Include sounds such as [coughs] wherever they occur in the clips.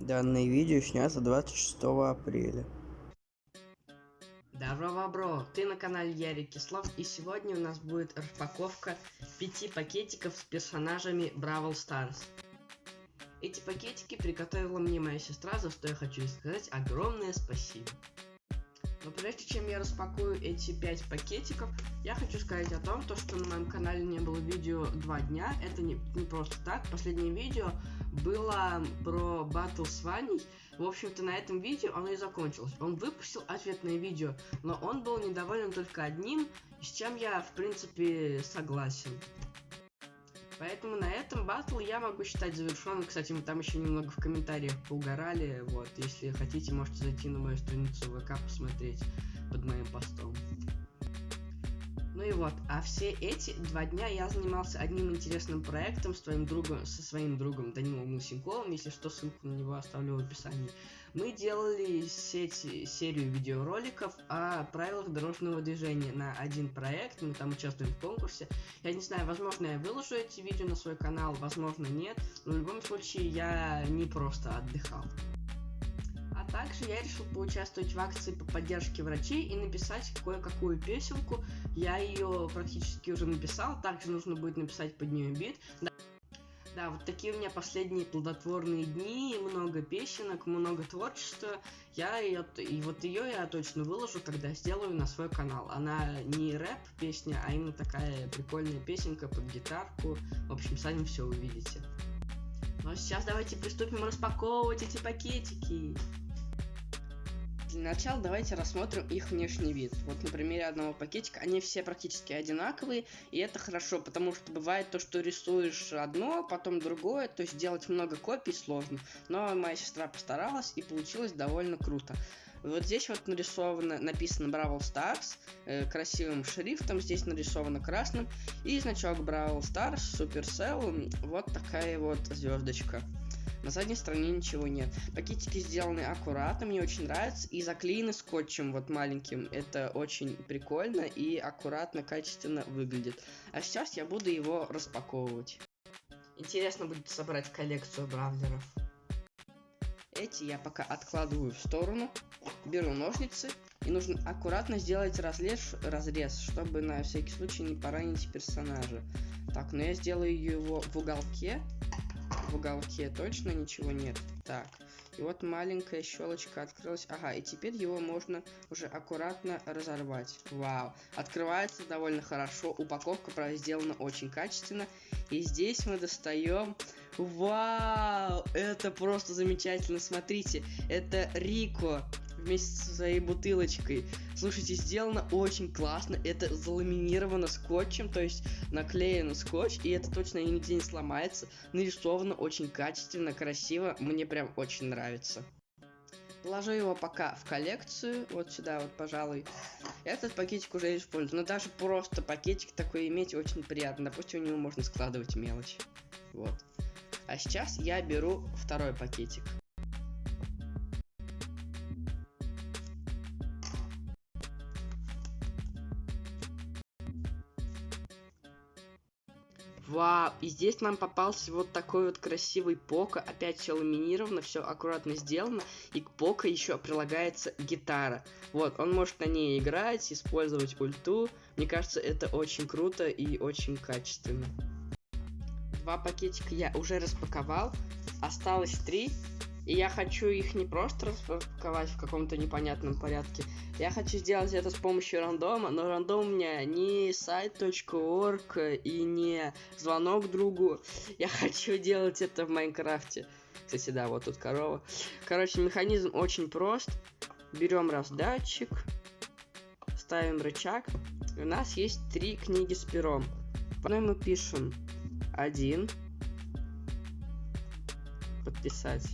Данное видео снято 26 апреля. Здорово, бро! Ты на канале Ярик Кислов, и сегодня у нас будет распаковка пяти пакетиков с персонажами Бравл Старс. Эти пакетики приготовила мне моя сестра, за что я хочу ей сказать огромное спасибо. Но прежде чем я распакую эти пять пакетиков, я хочу сказать о том, то, что на моем канале не было видео два дня. Это не, не просто так. Последнее видео было про батл с Ваней. В общем-то, на этом видео оно и закончилось. Он выпустил ответное видео, но он был недоволен только одним, с чем я, в принципе, согласен. Поэтому на этом батл я могу считать завершенным. Кстати, мы там еще немного в комментариях поугорали. Вот, если хотите, можете зайти на мою страницу ВК посмотреть под моим постом. Ну и вот, а все эти два дня я занимался одним интересным проектом с твоим другом, со своим другом Данилом Лысенковым, если что, ссылку на него оставлю в описании. Мы делали сеть, серию видеороликов о правилах дорожного движения на один проект, мы там участвуем в конкурсе. Я не знаю, возможно я выложу эти видео на свой канал, возможно нет, но в любом случае я не просто отдыхал. Также я решил поучаствовать в акции по поддержке врачей и написать кое-какую песенку. Я ее практически уже написал, также нужно будет написать под нее бит. Да, да, вот такие у меня последние плодотворные дни, много песенок, много творчества. Я ее, и вот ее я точно выложу, когда сделаю на свой канал. Она не рэп песня, а именно такая прикольная песенка под гитарку. В общем, сами все увидите. Ну а сейчас давайте приступим распаковывать эти пакетики. Для начала давайте рассмотрим их внешний вид. Вот на примере одного пакетика, они все практически одинаковые, и это хорошо, потому что бывает то, что рисуешь одно, потом другое, то есть делать много копий сложно. Но моя сестра постаралась, и получилось довольно круто. Вот здесь вот нарисовано, написано Бравл Stars э, красивым шрифтом, здесь нарисовано красным, и значок Бравл Stars Supercell, вот такая вот звездочка. На задней стороне ничего нет. Пакетики сделаны аккуратно, мне очень нравится. И заклеены скотчем вот маленьким. Это очень прикольно и аккуратно, качественно выглядит. А сейчас я буду его распаковывать. Интересно будет собрать коллекцию бравлеров. Эти я пока откладываю в сторону. Беру ножницы. И нужно аккуратно сделать разрез, разрез, чтобы на всякий случай не поранить персонажа. Так, но я сделаю его в уголке в уголке точно ничего нет. Так, и вот маленькая щелочка открылась. Ага, и теперь его можно уже аккуратно разорвать. Вау, открывается довольно хорошо. Упаковка, сделана очень качественно. И здесь мы достаем... Вау, это просто замечательно. Смотрите, это Рико вместе со своей бутылочкой. Слушайте, сделано очень классно. Это заламинировано скотчем, то есть наклеено скотч, и это точно нигде не сломается. Нарисовано очень качественно, красиво. Мне прям очень нравится. Положу его пока в коллекцию, вот сюда вот, пожалуй. Этот пакетик уже использую, но даже просто пакетик такой иметь очень приятно. Допустим, у него можно складывать мелочь. Вот. А сейчас я беру второй пакетик. Вау, и здесь нам попался вот такой вот красивый пока, опять все ламинировано, все аккуратно сделано, и к пока еще прилагается гитара. Вот, он может на ней играть, использовать ульту, мне кажется, это очень круто и очень качественно. Два пакетика я уже распаковал, осталось три, и я хочу их не просто распаковать в каком-то непонятном порядке. Я хочу сделать это с помощью рандома, но рандом у меня не сайт.орг и не звонок другу. Я хочу делать это в Майнкрафте. Кстати, да, вот тут корова. Короче, механизм очень прост. Берем раздатчик, ставим рычаг. У нас есть три книги с пером. По одной мы пишем один. Подписать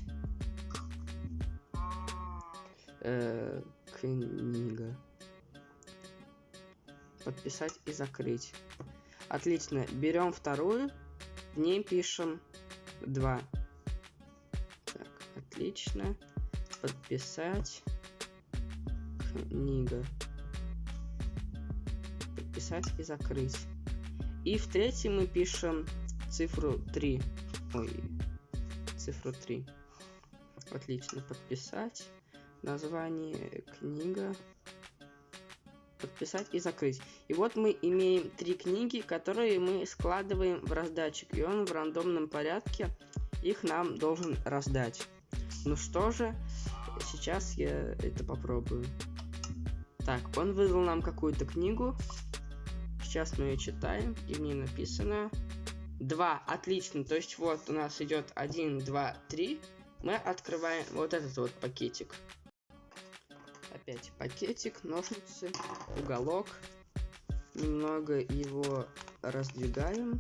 э, книга. Подписать и закрыть. Отлично. Берем вторую. В ней пишем 2. Так, отлично. Подписать. Книга. Подписать и закрыть. И в третьей мы пишем цифру 3. Ой, цифру 3. Отлично. Подписать. Название книга. Подписать и закрыть. И вот мы имеем три книги, которые мы складываем в раздатчик. И он в рандомном порядке их нам должен раздать. Ну что же, сейчас я это попробую. Так, он выдал нам какую-то книгу. Сейчас мы ее читаем, и в ней написано 2. Отлично. То есть вот у нас идет 1, 2, 3. Мы открываем вот этот вот пакетик. Опять пакетик, ножницы, уголок. Немного его раздвигаем.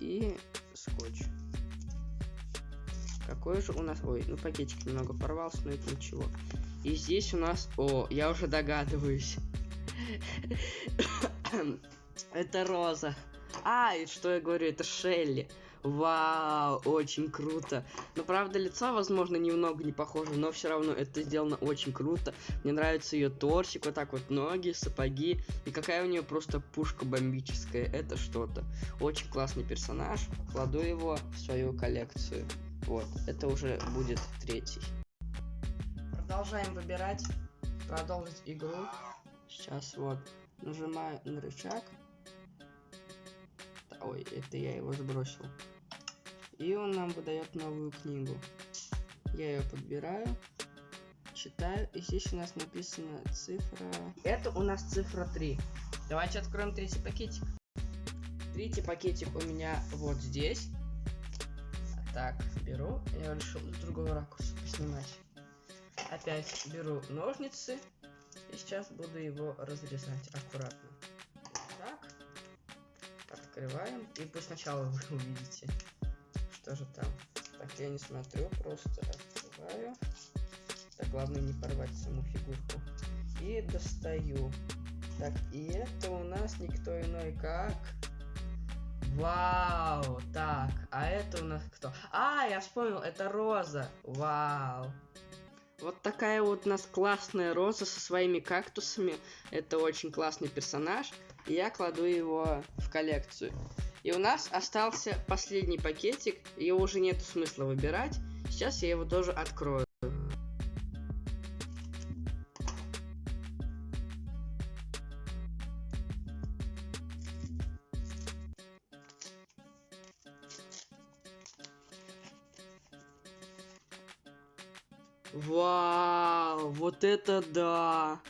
И скотч. Какой же у нас... Ой, ну пакетик немного порвался, но это ничего. И здесь у нас... О, я уже догадываюсь. [coughs] Это Роза. А, и что я говорю, это Шелли. Вау, очень круто. Но правда, лицо, возможно, немного не похоже, но все равно это сделано очень круто. Мне нравится ее торсик, вот так вот ноги, сапоги. И какая у нее просто пушка бомбическая. Это что-то. Очень классный персонаж. Кладу его в свою коллекцию. Вот, это уже будет третий. Продолжаем выбирать. Продолжить игру. Сейчас вот нажимаю на рычаг. Ой, это я его сбросил. И он нам выдает новую книгу. Я ее подбираю, читаю, и здесь у нас написана цифра... Это у нас цифра 3. Давайте откроем третий пакетик. Третий пакетик у меня вот здесь. Так, беру. Я решил с другого ракурса поснимать. Опять беру ножницы. И сейчас буду его разрезать аккуратно. Так. Открываем. И пусть сначала вы увидите, что же там. Так, я не смотрю, просто открываю. Так, главное не порвать саму фигурку. И достаю. Так, и это у нас никто иной как... Вау, так, а это у нас кто? А, я вспомнил, это Роза. Вау. Вот такая вот у нас классная Роза со своими кактусами. Это очень классный персонаж. И я кладу его в коллекцию. И у нас остался последний пакетик. Его уже нет смысла выбирать. Сейчас я его тоже открою. Вау, вот это да!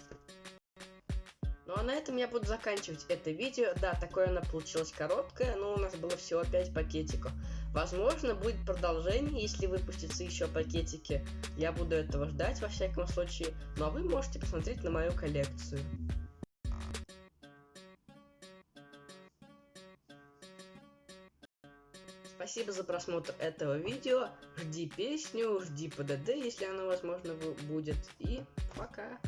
На этом я буду заканчивать это видео. Да, такое оно получилось короткое, но у нас было всего 5 пакетиков. Возможно, будет продолжение, если выпустятся еще пакетики. Я буду этого ждать во всяком случае. Ну а вы можете посмотреть на мою коллекцию. Спасибо за просмотр этого видео. Жди песню, жди ПДД, если оно возможно будет. И пока.